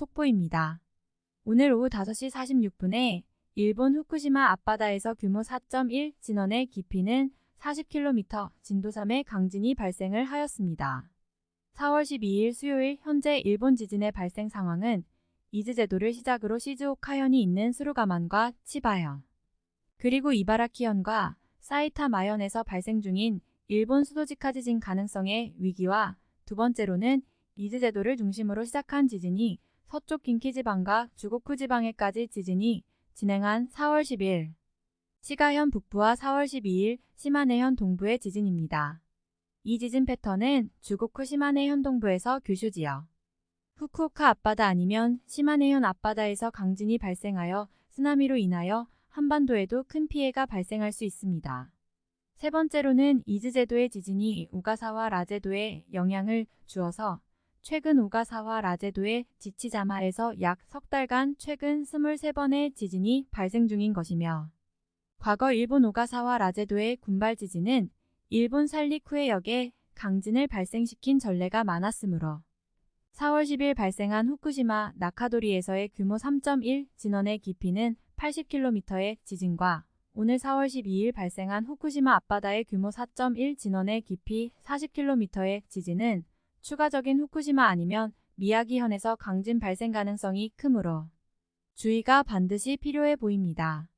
속보입니다. 오늘 오후 5시 46분에 일본 후쿠시마 앞바다에서 규모 4.1 진원의 깊이는 40km, 진도 3의 강진이 발생을 하였습니다. 4월 12일 수요일 현재 일본 지진의 발생 상황은 이즈 제도를 시작으로 시즈오카현이 있는 수루가만과 치바현, 그리고 이바라키현과 사이타마현에서 발생 중인 일본 수도직하 지진 가능성의 위기와 두 번째로는 이즈 제도를 중심으로 시작한 지진이 서쪽 긴키지방과 주고쿠 지방에까지 지진이 진행한 4월 10일 시가현 북부와 4월 12일 시마네현 동부의 지진입니다. 이 지진 패턴은 주고쿠 시마네현 동부에서 규슈 지역, 후쿠오카 앞바다 아니면 시마네현 앞바다에서 강진이 발생하여 쓰나미로 인하여 한반도에도 큰 피해가 발생할 수 있습니다. 세 번째로는 이즈제도의 지진이 우가사와 라제도에 영향을 주어서 최근 우가사와 라제도의 지치자마에서 약 석 달간 최근 23번의 지진이 발생 중인 것이며 과거 일본 오가사와 라제도의 군발 지진은 일본 살리쿠의 역에 강진을 발생시킨 전례가 많았으므로 4월 10일 발생한 후쿠시마 나카도리에서의 규모 3.1 진원의 깊이는 80km의 지진과 오늘 4월 12일 발생한 후쿠시마 앞바다의 규모 4.1 진원의 깊이 40km의 지진은 추가적인 후쿠시마 아니면 미야기현에서 강진 발생 가능성이 크므로 주의가 반드시 필요해 보입니다.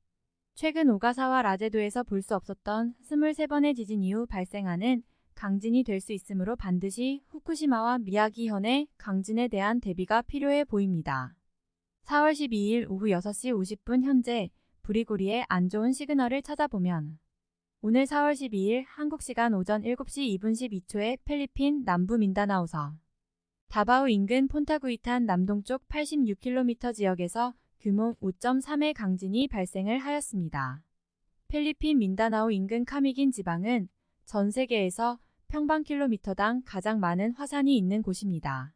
최근 오가사와 라제도에서 볼 수 없었던 23번의 지진 이후 발생하는 강진이 될 수 있으므로 반드시 후쿠시마와 미야기현의 강진에 대한 대비가 필요해 보입니다. 4월 12일 오후 6시 50분 현재 브리고리의 안 좋은 시그널을 찾아보면 오늘 4월 12일 한국 시간 오전 7시 2분 12초에 필리핀 남부 민다나오서 다바오 인근 폰타구이탄 남동쪽 86km 지역에서 규모 5.3의 강진이 발생을 하였습니다. 필리핀 민다나오 인근 카미긴 지방은 전 세계에서 평방킬로미터당 가장 많은 화산이 있는 곳입니다.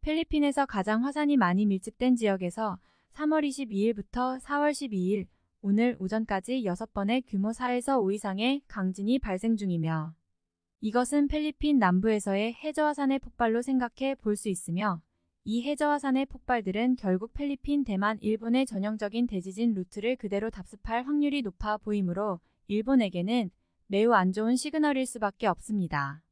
필리핀에서 가장 화산이 많이 밀집된 지역에서 3월 22일부터 4월 12일 오늘 오전까지 6번의 규모 4에서 5 이상의 강진이 발생 중이며 이것은 필리핀 남부에서의 해저화산의 폭발로 생각해 볼 수 있으며 이 해저화산의 폭발들은 결국 필리핀, 대만, 일본의 전형적인 대지진 루트를 그대로 답습할 확률이 높아 보이므로 일본에게는 매우 안 좋은 시그널일 수밖에 없습니다.